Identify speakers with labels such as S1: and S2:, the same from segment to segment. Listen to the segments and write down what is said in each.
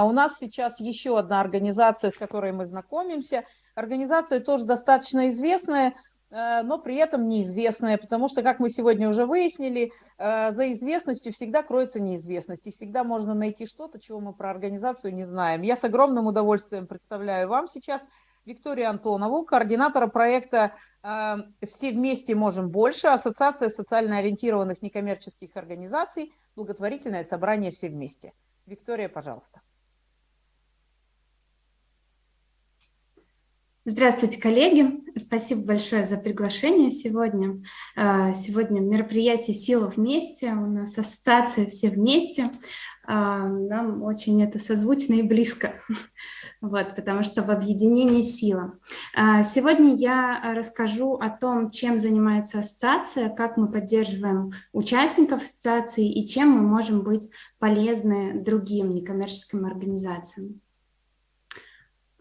S1: А у нас сейчас еще одна организация, с которой мы знакомимся. Организация тоже достаточно известная, э, но при этом неизвестная, потому что, как мы сегодня уже выяснили, э, за известностью всегда кроется неизвестность, и всегда можно найти что-то, чего мы про организацию не знаем. Я с огромным удовольствием представляю вам сейчас Викторию Антонову, координатора проекта э, «Все вместе можем больше», Ассоциация социально ориентированных некоммерческих организаций, благотворительное собрание «Все вместе». Виктория, пожалуйста.
S2: Здравствуйте, коллеги! Спасибо большое за приглашение сегодня. А, сегодня мероприятие «Сила вместе», у нас ассоциация «Все вместе». А, нам очень это созвучно и близко, вот, потому что в объединении сила. А, сегодня я расскажу о том, чем занимается ассоциация, как мы поддерживаем участников ассоциации и чем мы можем быть полезны другим некоммерческим организациям.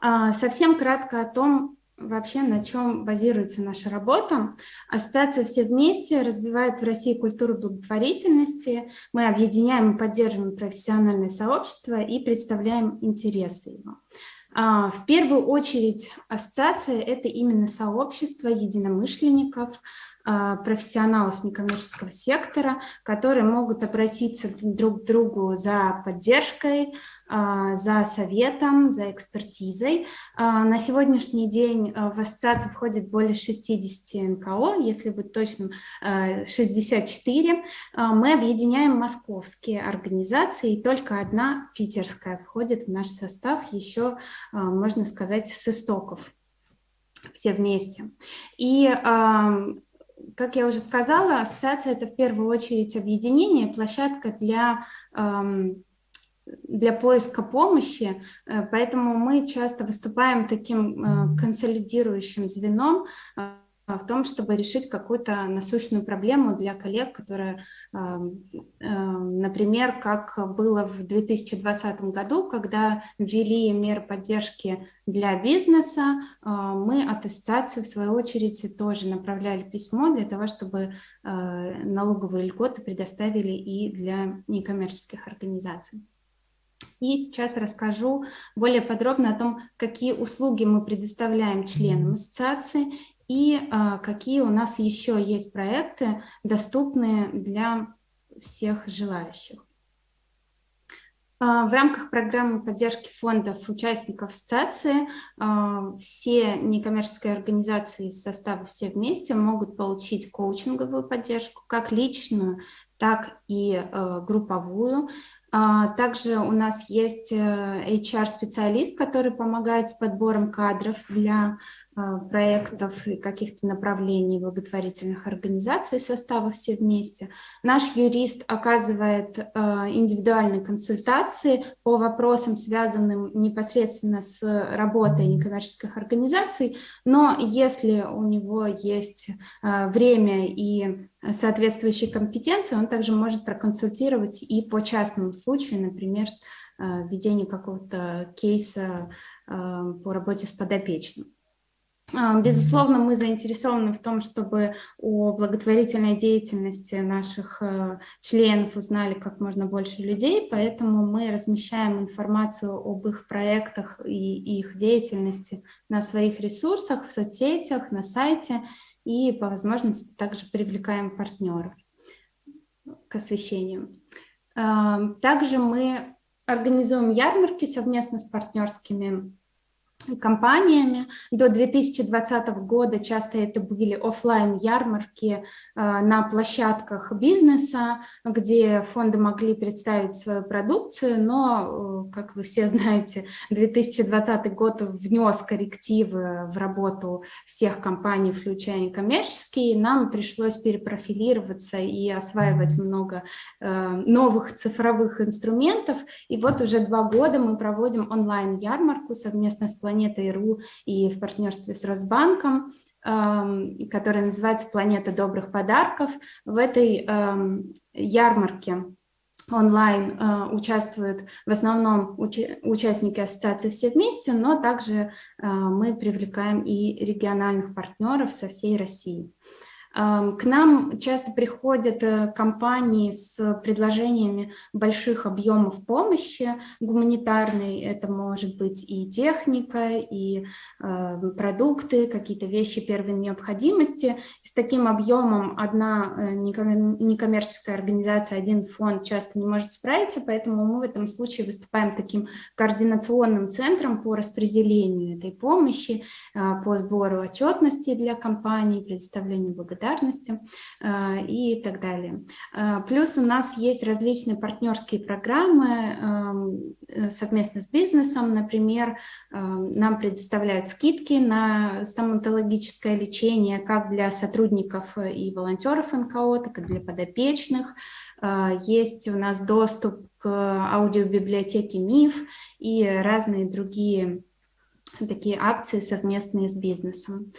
S2: А, совсем кратко о том, вообще на чем базируется наша работа. Ассоциация «Все вместе» развивает в России культуру благотворительности. Мы объединяем и поддерживаем профессиональное сообщество и представляем интересы его. А, в первую очередь ассоциация – это именно сообщество единомышленников, профессионалов некоммерческого сектора, которые могут обратиться друг к другу за поддержкой, а, за советом, за экспертизой. А, на сегодняшний день в ассоциацию входит более 60 НКО, если быть точным, 64. Мы объединяем московские организации, и только одна питерская входит в наш состав, еще, можно сказать, с истоков все вместе. И как я уже сказала, ассоциация – это в первую очередь объединение, площадка для, эм, для поиска помощи, э, поэтому мы часто выступаем таким э, консолидирующим звеном, в том, чтобы решить какую-то насущную проблему для коллег, которые, например, как было в 2020 году, когда ввели меры поддержки для бизнеса, мы от ассоциации, в свою очередь, тоже направляли письмо для того, чтобы налоговые льготы предоставили и для некоммерческих организаций. И сейчас расскажу более подробно о том, какие услуги мы предоставляем членам ассоциации и а, какие у нас еще есть проекты, доступные для всех желающих. А, в рамках программы поддержки фондов участников ассоциации а, все некоммерческие организации из состава «Все вместе» могут получить коучинговую поддержку, как личную, так и групповую. Также у нас есть HR-специалист, э, который помогает с подбором кадров для проектов и каких-то направлений благотворительных организаций состава «Все вместе». Наш юрист оказывает а, индивидуальные консультации по вопросам, связанным непосредственно с работой некоммерческих организаций, но если у него есть а, время и соответствующие компетенции, он также может проконсультировать и по частному случаю, например, введение какого-то кейса по работе с подопечным. А, безусловно, мы заинтересованы в том, чтобы о благотворительной деятельности наших э, членов узнали как можно больше людей, поэтому мы размещаем информацию об их проектах и их деятельности на своих ресурсах, в соцсетях, на сайте и по возможности также привлекаем партнеров к освещению. А, также мы организуем ярмарки совместно с партнерскими компаниями. До 2020 года часто это были офлайн ярмарки э, на площадках бизнеса, где фонды могли представить свою продукцию, но, э, как вы все знаете, 2020 год внес коррективы в работу всех компаний, включая коммерческие, нам пришлось перепрофилироваться и осваивать много э, новых цифровых инструментов. И вот уже два года мы проводим онлайн-ярмарку совместно с Планетой.ру и в партнерстве с Росбанком, эм, которая называется «Планета добрых подарков». В этой эм, ярмарке онлайн э, участвуют в основном участники ассоциации «Все вместе», но также э, мы привлекаем и региональных партнеров со всей России. К нам часто приходят э, компании с предложениями больших объемов помощи гуманитарной. Это может быть и техника, и э, продукты, какие-то вещи первой необходимости. С таким объемом одна э, некоммерческая организация, один фонд часто не может справиться, поэтому мы в этом случае выступаем таким координационным центром по распределению этой помощи, по сбору отчетности для компаний, предоставлению благодарности благодарности э, и так далее. Э, плюс у нас есть различные партнерские программы эм, совместно с бизнесом. Например, нам предоставляют скидки на стоматологическое лечение как для сотрудников и волонтеров НКО, так и для подопечных. Э, есть у нас доступ к аудиобиблиотеке МИФ и разные другие такие акции совместные с бизнесом.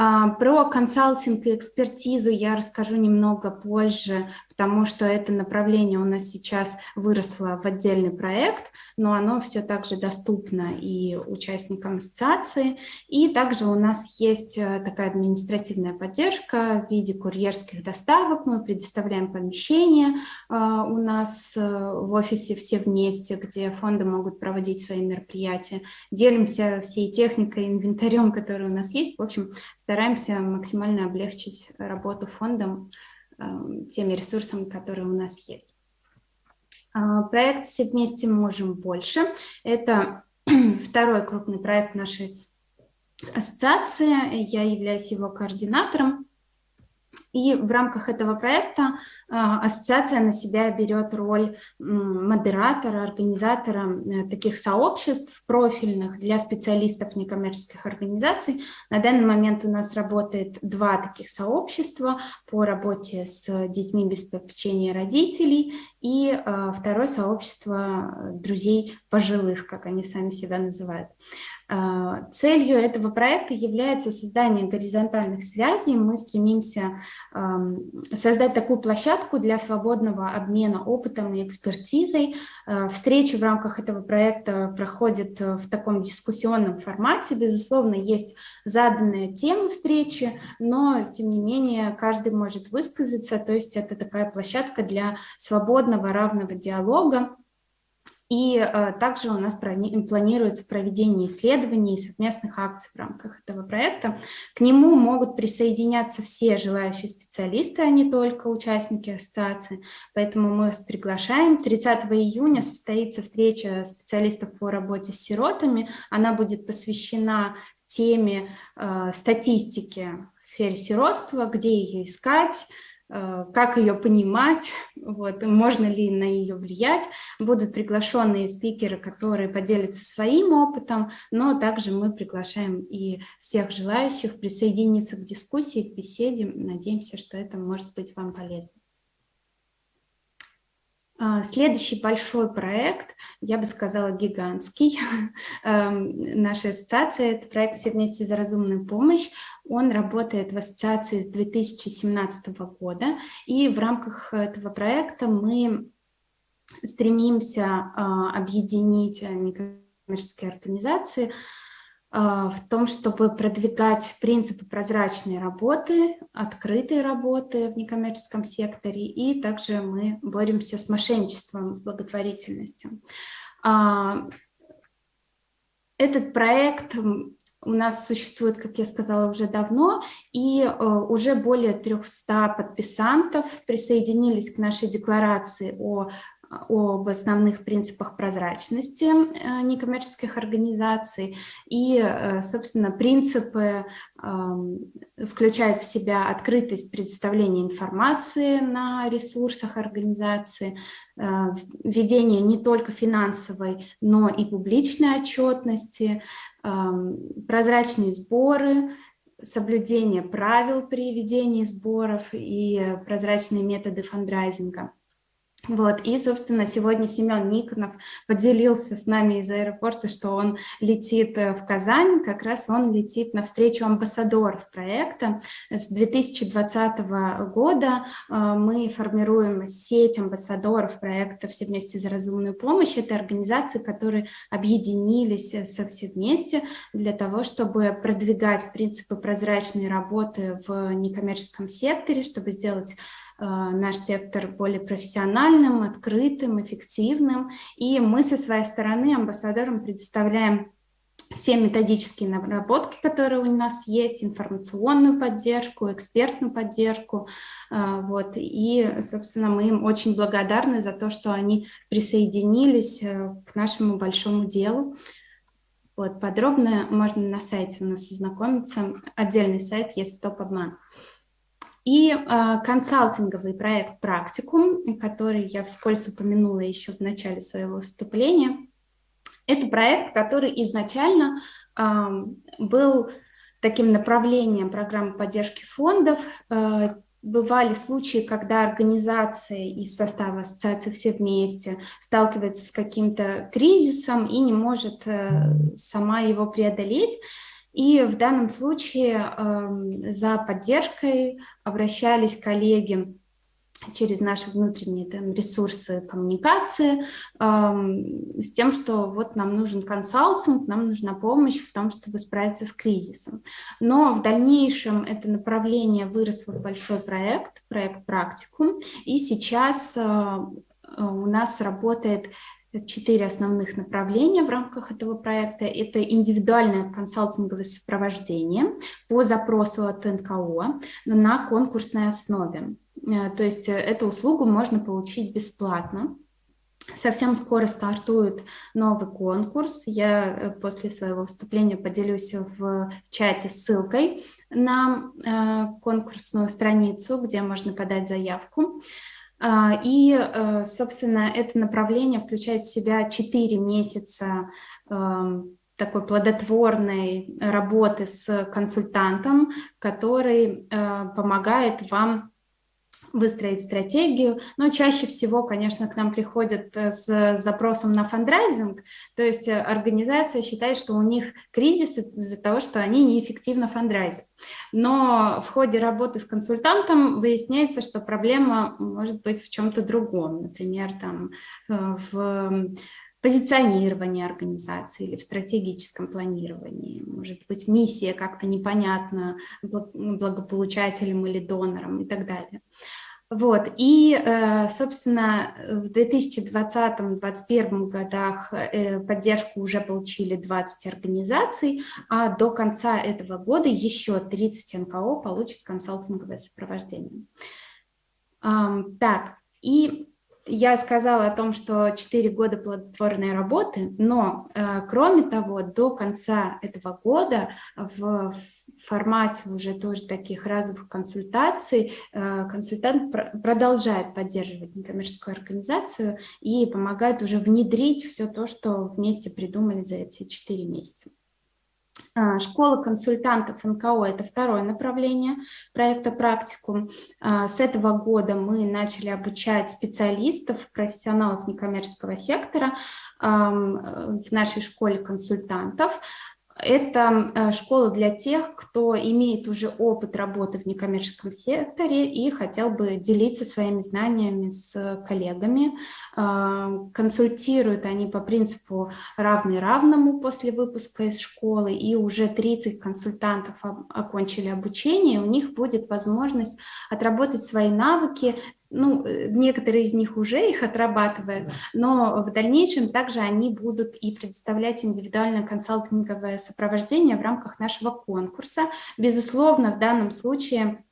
S2: А, про консалтинг и экспертизу я расскажу немного позже, потому что это направление у нас сейчас выросло в отдельный проект, но оно все также доступно и участникам ассоциации. И также у нас есть э, такая административная поддержка в виде курьерских доставок. Мы предоставляем помещение э, у нас э, в офисе все вместе, где фонды могут проводить свои мероприятия. Делимся всей техникой, инвентарем, который у нас есть. В общем, стараемся максимально облегчить работу фондам Эм, теми ресурсами, которые у нас есть. А, проект «Все вместе можем больше» – это второй крупный проект нашей ассоциации. Я являюсь его координатором. И в рамках этого проекта а, ассоциация на себя берет роль модератора, организатора э, таких сообществ профильных для специалистов некоммерческих организаций. На данный момент у нас работает два таких сообщества по работе с детьми без попечения родителей и а, второе сообщество друзей пожилых, как они сами себя называют. А, целью этого проекта является создание горизонтальных связей. Мы стремимся создать такую площадку для свободного обмена опытом и экспертизой. А, встречи в рамках этого проекта проходят в таком дискуссионном формате. Безусловно, есть заданная тема встречи, но, тем не менее, каждый может высказаться. То есть это такая площадка для свободного, равного диалога и э, также у нас планируется проведение исследований и совместных акций в рамках этого проекта. К нему могут присоединяться все желающие специалисты, а не только участники ассоциации. Поэтому мы вас приглашаем. 30 июня состоится встреча специалистов по работе с сиротами. Она будет посвящена теме э, статистики в сфере сиротства, где ее искать, как ее понимать, вот, можно ли на нее влиять. Будут приглашенные спикеры, которые поделятся своим опытом, но также мы приглашаем и всех желающих присоединиться к дискуссии, к беседе. Надеемся, что это может быть вам полезно. А, следующий большой проект, я бы сказала, гигантский, эм, наша ассоциация, это проект «Все вместе за разумную помощь». Он работает в ассоциации с 2017 года, и в рамках этого проекта мы стремимся а, объединить некоммерческие организации, в том, чтобы продвигать принципы прозрачной работы, открытой работы в некоммерческом секторе, и также мы боремся с мошенничеством в благотворительности. А, этот проект у нас существует, как я сказала, уже давно, и э, уже более 300 подписантов присоединились к нашей декларации о об основных принципах прозрачности э, некоммерческих организаций. И, э, собственно, принципы включают в себя открытость предоставления информации на ресурсах организации, э, введение не только финансовой, но и публичной отчетности, прозрачные сборы, соблюдение правил при ведении сборов и прозрачные методы фандрайзинга. Вот, и, собственно, сегодня Семен Никонов поделился с нами из аэропорта, что он летит э, в Казань, как раз он летит навстречу амбассадоров проекта. С 2020 года э, мы формируем сеть амбассадоров проекта «Все вместе за разумную помощь». Это организации, которые объединились э, со все вместе для того, чтобы продвигать принципы прозрачной работы в некоммерческом секторе, чтобы сделать наш сектор более профессиональным, открытым, эффективным. И мы со своей стороны амбассадорам предоставляем все методические наработки, которые у нас есть, информационную поддержку, экспертную поддержку. Э, вот. И, собственно, мы им очень благодарны за то, что они присоединились э, к нашему большому делу. Вот, подробно можно на сайте у нас ознакомиться. Отдельный сайт есть «Стоп-обман». И э, консалтинговый проект «Практикум», который я вскользь упомянула еще в начале своего выступления, это проект, который изначально э, был таким направлением программы поддержки фондов. Э, бывали случаи, когда организация из состава ассоциации «Все вместе» сталкивается с каким-то кризисом и не может э, сама его преодолеть. И в данном случае э, за поддержкой обращались коллеги через наши внутренние там, ресурсы коммуникации э, с тем, что вот нам нужен консалтинг, нам нужна помощь в том, чтобы справиться с кризисом. Но в дальнейшем это направление выросло в большой проект, проект «Практикум», и сейчас э, у нас работает четыре основных направления в рамках этого проекта. Это индивидуальное консалтинговое сопровождение по запросу от НКО на конкурсной основе. Э, то есть э, эту услугу можно получить бесплатно. Совсем скоро стартует новый конкурс. Я э, после своего выступления поделюсь в чате ссылкой на конкурсную страницу, где можно подать заявку. А, и, э, собственно, это направление включает в себя 4 месяца эм, такой плодотворной работы с консультантом, который э, помогает вам выстроить стратегию, но чаще всего, конечно, к нам приходят э, с запросом на фандрайзинг, то есть э, организация считает, что у них кризис из-за того, что они неэффективно фандрайзят. Но в ходе работы с консультантом выясняется, что проблема может быть в чем-то другом, например, там э, в позиционирование организации или в стратегическом планировании. Может быть, миссия как-то непонятна благополучателям или донорам и так далее. Вот, и, э, собственно, в 2020-2021 годах э, поддержку уже получили 20 организаций, а до конца этого года еще 30 НКО получат консалтинговое сопровождение. Так, и я сказала о том, что 4 года плодотворной работы, но, э, кроме того, до конца этого года в формате уже тоже таких разовых консультаций э, консультант пр продолжает поддерживать некоммерческую организацию и помогает уже внедрить все то, что вместе придумали за эти 4 месяца. А, школа консультантов НКО – это второе направление проекта «Практикум». А, с этого года мы начали обучать специалистов, профессионалов некоммерческого сектора в нашей школе консультантов. Это э, школа для тех, кто имеет уже опыт работы в некоммерческом секторе и хотел бы делиться своими знаниями с коллегами. Э, консультируют они по принципу равный равному после выпуска из школы, и уже 30 консультантов окончили обучение, у них будет возможность отработать свои навыки ну, э, некоторые из них уже их отрабатывают, но в дальнейшем также они будут и предоставлять индивидуальное консалтинговое сопровождение в рамках нашего конкурса. Безусловно, в данном случае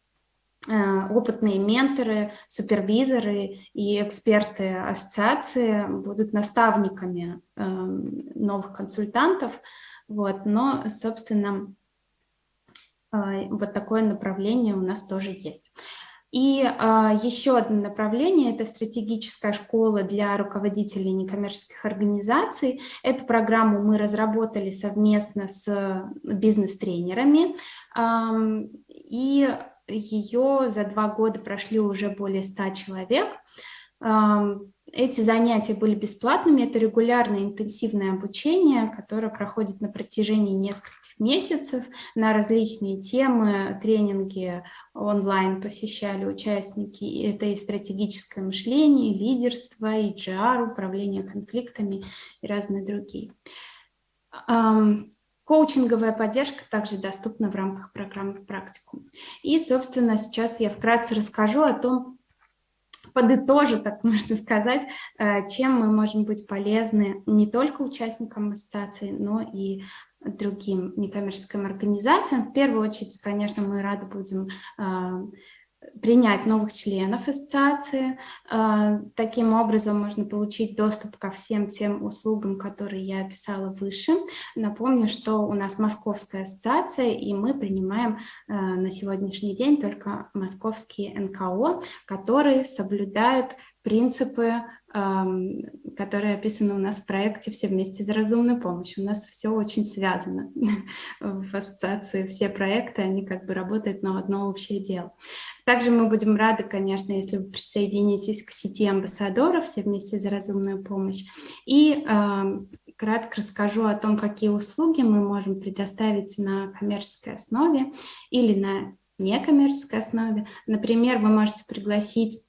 S2: э, опытные менторы, супервизоры и эксперты ассоциации будут наставниками эм, новых консультантов, вот, но, собственно, э, вот такое направление у нас тоже есть. И а, еще одно направление – это стратегическая школа для руководителей некоммерческих организаций. Эту программу мы разработали совместно с бизнес-тренерами. И ее за два года прошли уже более 100 человек. Эти занятия были бесплатными, это регулярное интенсивное обучение, которое проходит на протяжении нескольких месяцев на различные темы, тренинги онлайн посещали участники. Это и стратегическое мышление, и лидерство, и GR, управление конфликтами и разные другие. Коучинговая поддержка также доступна в рамках программы «Практикум». И, собственно, сейчас я вкратце расскажу о том, подытожу, так можно сказать, э, чем мы можем быть полезны не только участникам ассоциации, но и другим некоммерческим организациям. В первую очередь, конечно, мы рады будем а, принять новых членов ассоциации. А, таким образом можно получить доступ ко всем тем услугам, которые я описала выше. Напомню, что у нас Московская ассоциация, и мы принимаем а, на сегодняшний день только московские НКО, которые соблюдают принципы которые описаны у нас в проекте «Все вместе за разумную помощь». У нас все очень связано в ассоциации, все проекты, они как бы работают на одно общее дело. Также мы будем рады, конечно, если вы присоединитесь к сети амбассадоров «Все вместе за разумную помощь». И кратко расскажу о том, какие услуги мы можем предоставить на коммерческой основе или на некоммерческой основе. Например, вы можете пригласить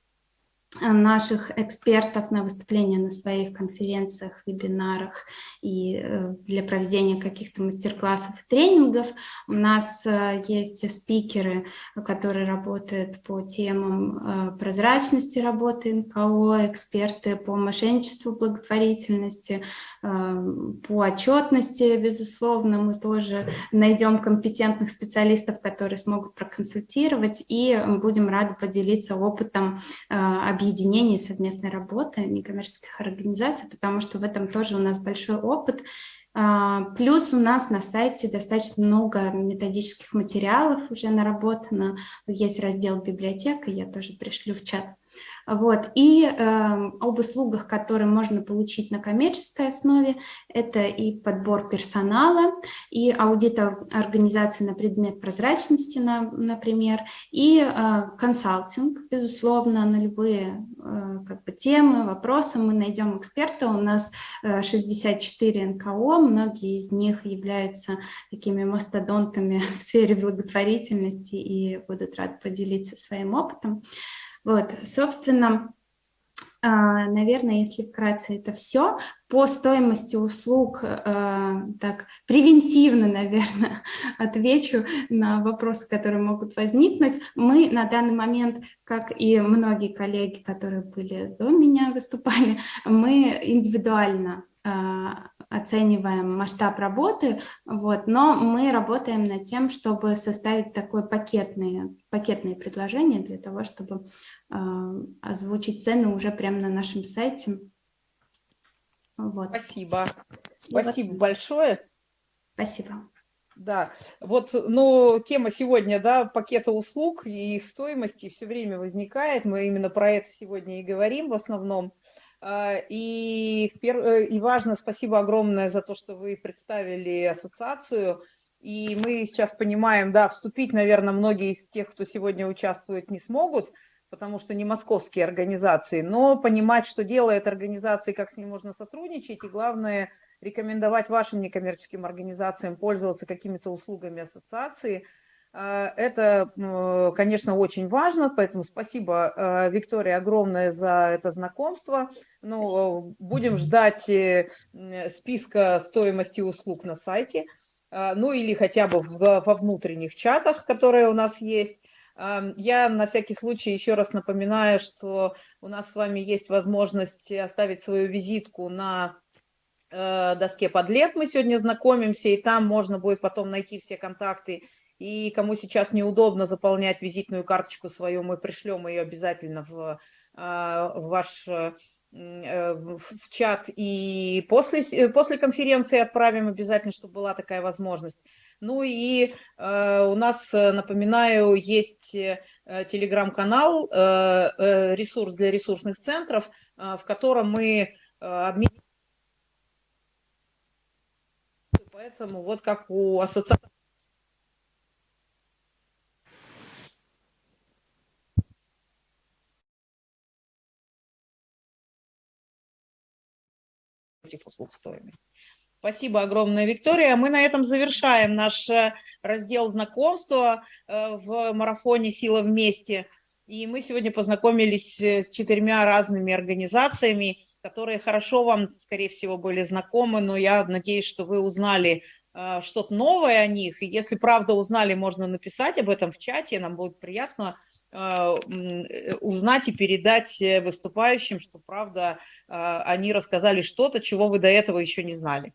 S2: наших экспертов на выступления на своих конференциях, вебинарах и э, для проведения каких-то мастер-классов и тренингов. У нас э, есть спикеры, которые работают по темам прозрачности работы НКО, эксперты по мошенничеству, благотворительности, по отчетности, безусловно, мы тоже найдем компетентных специалистов, которые смогут проконсультировать и будем рады поделиться опытом объединения совместной работы некоммерческих организаций, потому что в этом тоже у нас большой опыт. А, плюс у нас на сайте достаточно много методических материалов уже наработано. Есть раздел библиотека, я тоже пришлю в чат. Вот. И э, об услугах, которые можно получить на коммерческой основе, это и подбор персонала, и аудит организации на предмет прозрачности, на, например, и э, консалтинг, безусловно, на любые э, как бы, темы, вопросы. Мы найдем эксперта, у нас э, 64 НКО, многие из них являются такими мастодонтами в сфере благотворительности и будут рады поделиться своим опытом. Вот, собственно, а, наверное, если вкратце это все. По стоимости услуг, а, так превентивно, наверное, отвечу на вопросы, которые могут возникнуть. Мы на данный момент, как и многие коллеги, которые были до меня выступали, мы индивидуально а, оцениваем масштаб работы, вот, но мы работаем над тем, чтобы составить такое пакетное, пакетные предложения для того, чтобы э, озвучить цены уже прямо на нашем сайте.
S1: Вот. Спасибо. Спасибо вот. большое.
S2: Спасибо.
S1: Да, вот, ну, тема сегодня, да, пакета услуг и их стоимости все время возникает. Мы именно про это сегодня и говорим в основном. А, и, э, и важно, спасибо огромное за то, что вы представили ассоциацию. И мы сейчас понимаем, да, вступить, наверное, многие из тех, кто сегодня участвует, не смогут, потому что не московские организации, но понимать, что делает организации, как с ним можно сотрудничать, и главное, рекомендовать вашим некоммерческим организациям пользоваться какими-то услугами ассоциации – это, ну, конечно, очень важно, поэтому спасибо, а, Виктория, огромное за это знакомство. Ну, будем ждать э, списка стоимости услуг на сайте, а, ну или хотя бы во внутренних чатах, которые у нас есть. Я на всякий случай еще раз напоминаю, что у нас с вами есть возможность оставить свою визитку на э, доске подлет. Мы сегодня знакомимся, и там можно будет потом найти все контакты и кому сейчас неудобно заполнять визитную карточку свою, мы пришлем ее обязательно в, а, в ваш э, в чат и после, после конференции отправим обязательно, чтобы была такая возможность. Ну и э, у нас, напоминаю, есть э, телеграм-канал, э, ресурс для ресурсных центров, в котором мы обмениваем. Поэтому вот как у ассоциации против услуг стоимости. Спасибо огромное, Виктория. Мы на этом завершаем наш э, раздел знакомства э, в марафоне «Сила вместе». И мы сегодня познакомились э, с четырьмя разными организациями, которые хорошо вам, скорее всего, были знакомы, но я надеюсь, что вы узнали что-то новое о них. И если правда узнали, можно написать об этом в чате, нам будет приятно узнать и передать выступающим, что правда они рассказали что-то, чего вы до этого еще не знали.